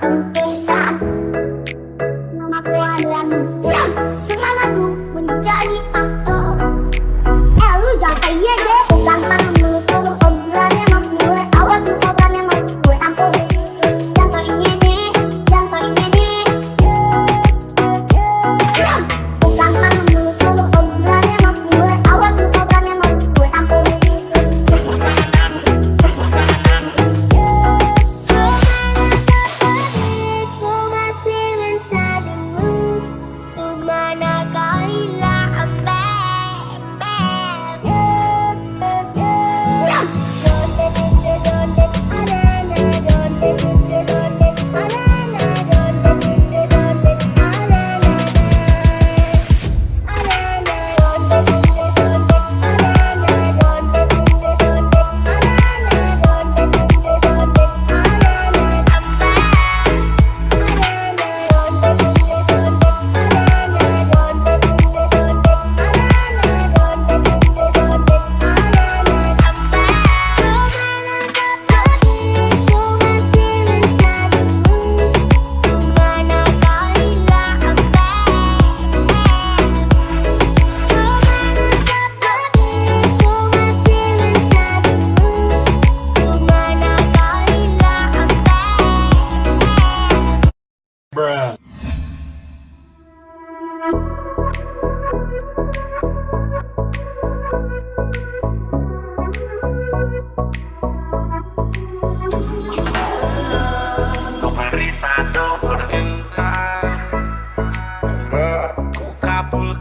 Oh.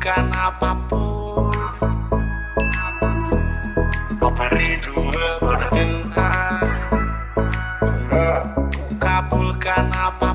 Kabulkan apa pun. Kau beri dua Ku kabulkan apa pun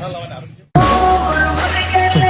Hello, oh,